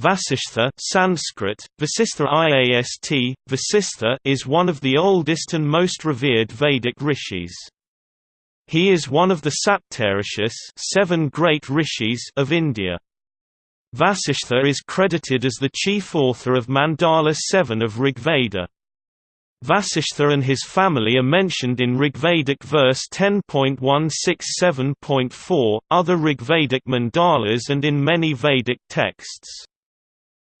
Vasishtha Sanskrit, Vasistha IAST, Vasistha is one of the oldest and most revered Vedic rishis. He is one of the Saptarishis seven great rishis of India. Vasishtha is credited as the chief author of Mandala 7 of Rigveda. Vasishtha and his family are mentioned in Rigvedic verse 10.167.4, other Rigvedic mandalas and in many Vedic texts.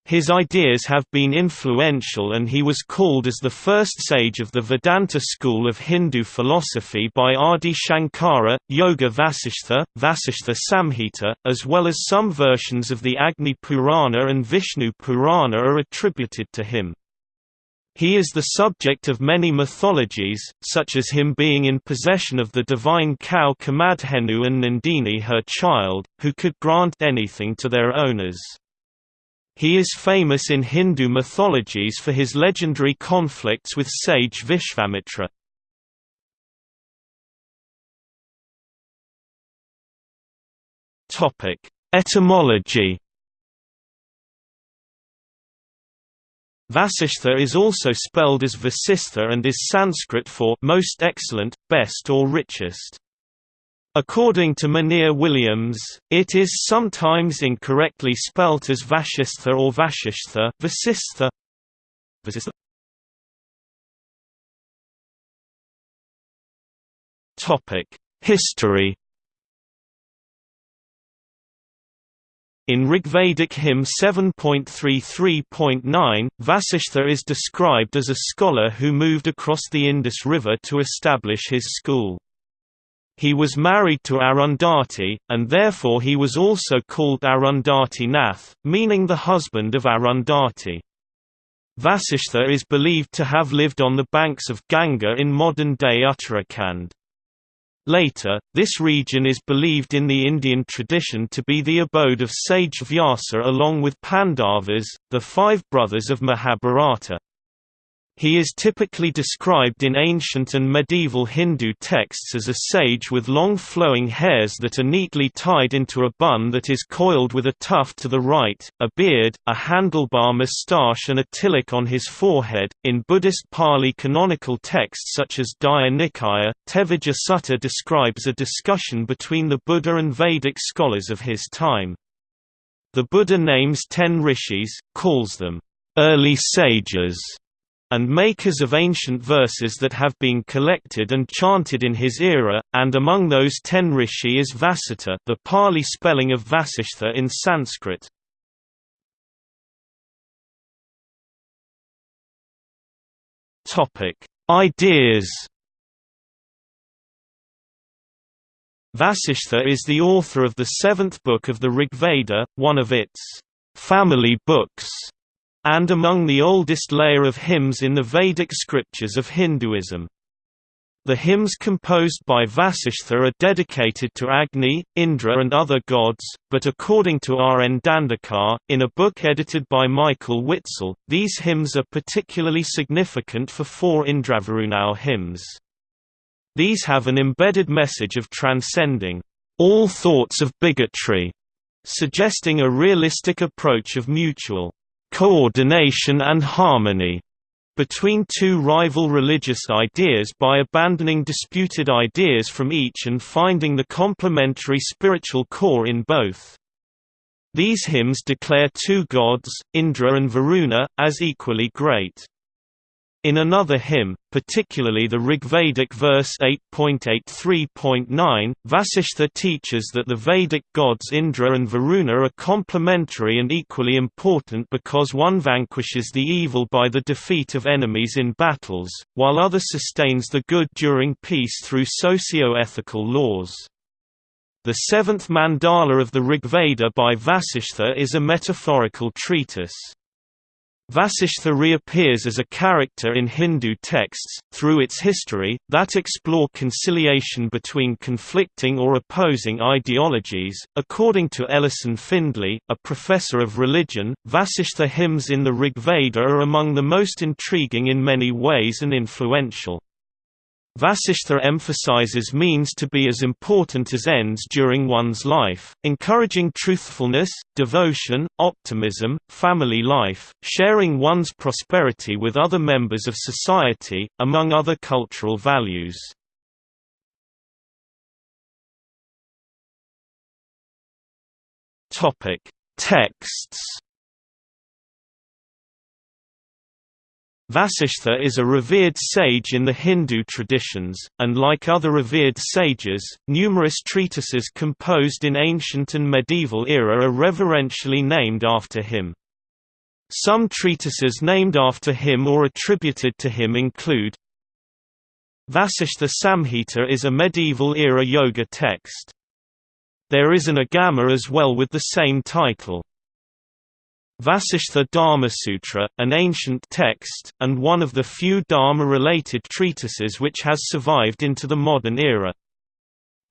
His ideas have been influential and he was called as the first sage of the Vedanta school of Hindu philosophy by Adi Shankara, Yoga Vasishtha, Vasishtha Samhita, as well as some versions of the Agni Purana and Vishnu Purana are attributed to him. He is the subject of many mythologies, such as him being in possession of the divine cow Kamadhenu and Nandini her child, who could grant anything to their owners. He is famous in Hindu mythologies for his legendary conflicts with sage Vishvamitra. Etymology Vasishtha is also spelled as Vasistha and is Sanskrit for most excellent, best or richest. According to Monier Williams, it is sometimes incorrectly spelt as Vasistha or Vashishtha. Vasistha. Topic: History In Rigvedic hymn 7.33.9, Vasishtha is described as a scholar who moved across the Indus River to establish his school. He was married to Arundhati, and therefore he was also called Arundhati Nath, meaning the husband of Arundhati. Vasishtha is believed to have lived on the banks of Ganga in modern-day Uttarakhand. Later, this region is believed in the Indian tradition to be the abode of sage Vyasa along with Pandavas, the five brothers of Mahabharata. He is typically described in ancient and medieval Hindu texts as a sage with long flowing hairs that are neatly tied into a bun that is coiled with a tuft to the right, a beard, a handlebar moustache, and a tilak on his forehead. In Buddhist Pali canonical texts such as Digha Nikaya, Tevijja Sutta describes a discussion between the Buddha and Vedic scholars of his time. The Buddha names ten rishis, calls them early sages and makers of ancient verses that have been collected and chanted in his era, and among those ten rishi is Vasita the Pali spelling of Vasishtha in Sanskrit. Ideas Vasishtha is the author of the seventh book of the Rigveda, one of its family books and among the oldest layer of hymns in the Vedic scriptures of Hinduism. The hymns composed by Vasishtha are dedicated to Agni, Indra and other gods, but according to R. N. Dandekar, in a book edited by Michael Witzel, these hymns are particularly significant for four Indravarunau hymns. These have an embedded message of transcending all thoughts of bigotry, suggesting a realistic approach of mutual coordination and harmony between two rival religious ideas by abandoning disputed ideas from each and finding the complementary spiritual core in both. These hymns declare two gods, Indra and Varuna, as equally great. In another hymn, particularly the Rigvedic verse 8.83.9, Vasishtha teaches that the Vedic gods Indra and Varuna are complementary and equally important because one vanquishes the evil by the defeat of enemies in battles, while other sustains the good during peace through socio-ethical laws. The seventh mandala of the Rigveda by Vasishtha is a metaphorical treatise. Vasishtha reappears as a character in Hindu texts, through its history, that explore conciliation between conflicting or opposing ideologies. According to Ellison Findly, a professor of religion, Vasishtha hymns in the Rigveda are among the most intriguing in many ways and influential. Vasishtha emphasizes means to be as important as ends during one's life, encouraging truthfulness, devotion, optimism, family life, sharing one's prosperity with other members of society, among other cultural values. Texts Vasishtha is a revered sage in the Hindu traditions, and like other revered sages, numerous treatises composed in ancient and medieval era are reverentially named after him. Some treatises named after him or attributed to him include Vasishtha Samhita is a medieval-era yoga text. There is an Agama as well with the same title. Vasishtha Dharmasutra, an ancient text, and one of the few Dharma-related treatises which has survived into the modern era.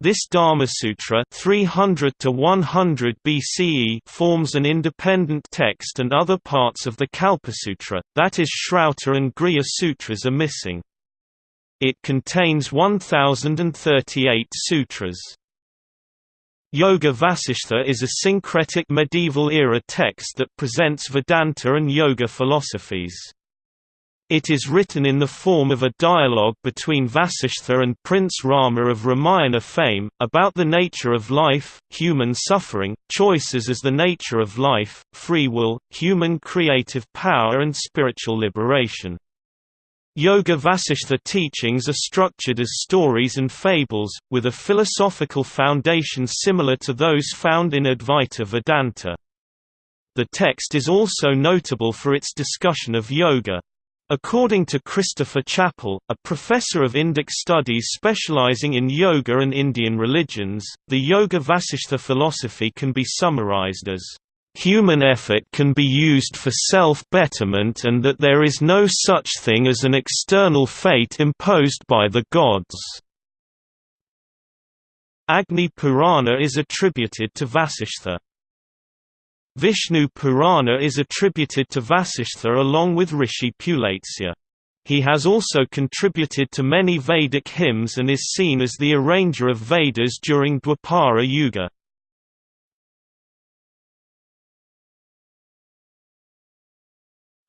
This Dharmasutra 300 to 100 BCE forms an independent text and other parts of the Kalpasutra, that is Shrauta and Grihya sutras are missing. It contains 1038 sutras. Yoga Vasishtha is a syncretic medieval-era text that presents Vedanta and yoga philosophies. It is written in the form of a dialogue between Vasishtha and Prince Rama of Ramayana fame, about the nature of life, human suffering, choices as the nature of life, free will, human creative power and spiritual liberation. Yoga Vasishtha teachings are structured as stories and fables, with a philosophical foundation similar to those found in Advaita Vedanta. The text is also notable for its discussion of yoga. According to Christopher Chapple, a professor of Indic studies specializing in yoga and Indian religions, the Yoga Vasishtha philosophy can be summarized as human effort can be used for self-betterment and that there is no such thing as an external fate imposed by the gods. Agni Purana is attributed to Vasishtha. Vishnu Purana is attributed to Vasishtha along with Rishi Pulastya. He has also contributed to many Vedic hymns and is seen as the arranger of Vedas during Dwapara Yuga.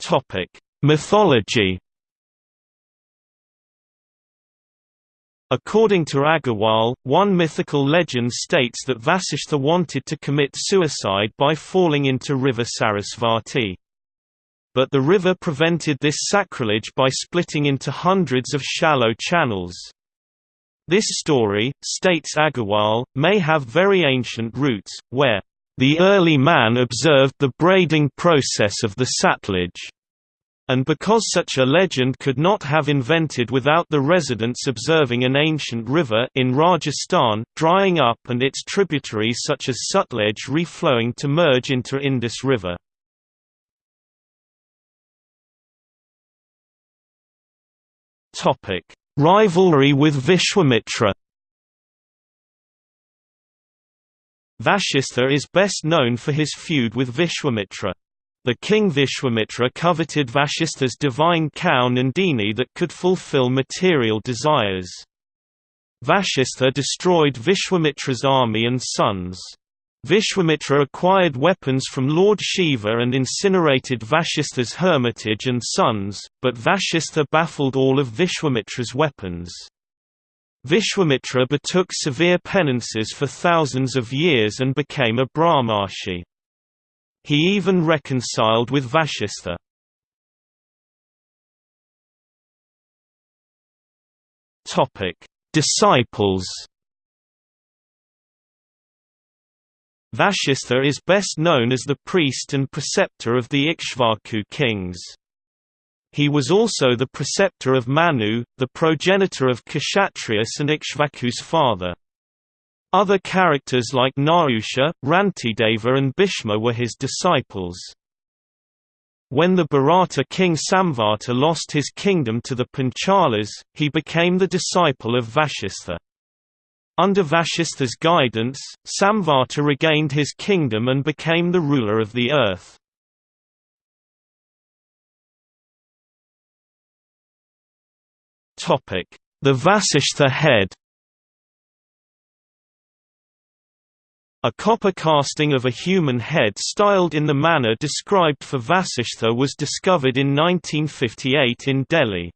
Topic: Mythology. According to Agarwal, one mythical legend states that Vasishtha wanted to commit suicide by falling into river Sarasvati. But the river prevented this sacrilege by splitting into hundreds of shallow channels. This story, states Agarwal, may have very ancient roots, where the early man observed the braiding process of the Satluj and because such a legend could not have invented without the residents observing an ancient river in Rajasthan, drying up and its tributaries such as Sutlej reflowing to merge into Indus River. Rivalry with Vishwamitra Vasistha is best known for his feud with Vishwamitra. The king Vishwamitra coveted Vasistha's divine cow Nandini that could fulfill material desires. Vasistha destroyed Vishwamitra's army and sons. Vishwamitra acquired weapons from Lord Shiva and incinerated Vasistha's hermitage and sons, but Vasistha baffled all of Vishwamitra's weapons. Vishwamitra betook severe penances for thousands of years and became a Brahmarshi. He even reconciled with Vasistha. Topic: Disciples. Vasistha is best known as the priest and preceptor of the Ikshvaku kings. He was also the preceptor of Manu, the progenitor of Kshatriyas and Ikshvaku's father. Other characters like Nahusha, Rantideva and Bhishma were his disciples. When the Bharata king Samvarta lost his kingdom to the Panchalas, he became the disciple of Vasistha. Under Vasistha's guidance, Samvarta regained his kingdom and became the ruler of the earth. The Vasishtha head A copper casting of a human head styled in the manner described for Vasishtha was discovered in 1958 in Delhi.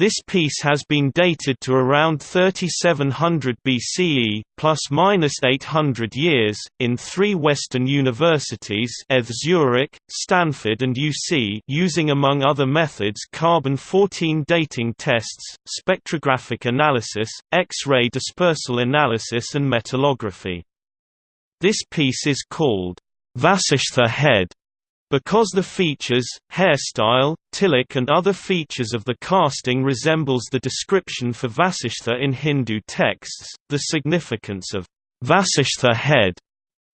This piece has been dated to around 3700 BCE, plus minus 800 years, in three Western universities ETH Zurich, Stanford and UC using among other methods carbon-14 dating tests, spectrographic analysis, X-ray dispersal analysis and metallography. This piece is called Vasishtha head because the features, hairstyle, tilak and other features of the casting resembles the description for Vasishtha in Hindu texts, the significance of Vasishtha head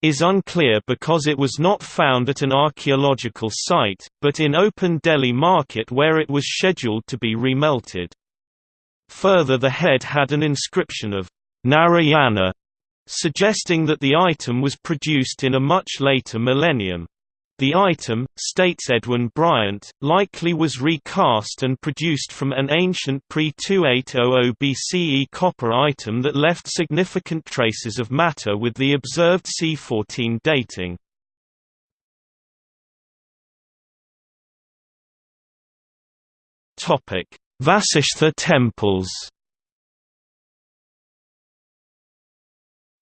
is unclear because it was not found at an archaeological site, but in open Delhi market where it was scheduled to be remelted. Further the head had an inscription of Narayana suggesting that the item was produced in a much later millennium. The item, states Edwin Bryant, likely was recast and produced from an ancient pre-2800 BCE copper item that left significant traces of matter with the observed C14 dating. Vasishtha temples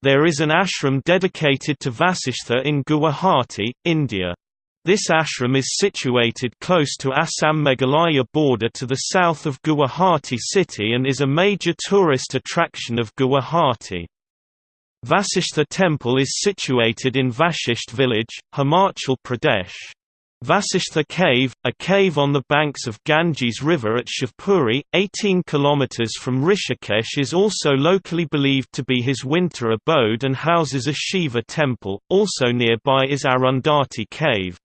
There is an ashram dedicated to Vasishtha in Guwahati, India. This ashram is situated close to Assam-Meghalaya border to the south of Guwahati city and is a major tourist attraction of Guwahati. Vasishtha temple is situated in Vashisht village, Himachal Pradesh. Vasishtha Cave, a cave on the banks of Ganges River at Shivpuri, 18 km from Rishikesh is also locally believed to be his winter abode and houses a Shiva temple, also nearby is Arundhati Cave.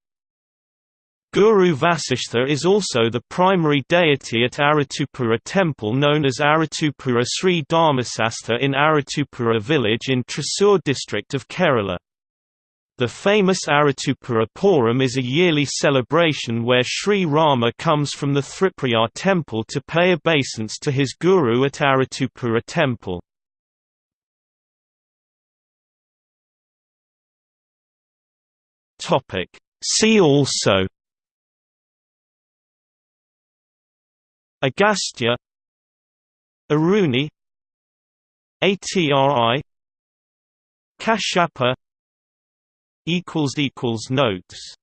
Guru Vasishtha is also the primary deity at Arattupuzha temple known as Arattupuzha Sri Dharmasastha in Arattupuzha village in Thrissur district of Kerala. The famous Arattupuzha Puram is a yearly celebration where Sri Rama comes from the Thriprayar temple to pay obeisance to his guru at Arattupuzha temple. See also Agastya Aruni Atri Kashyapa equals equals notes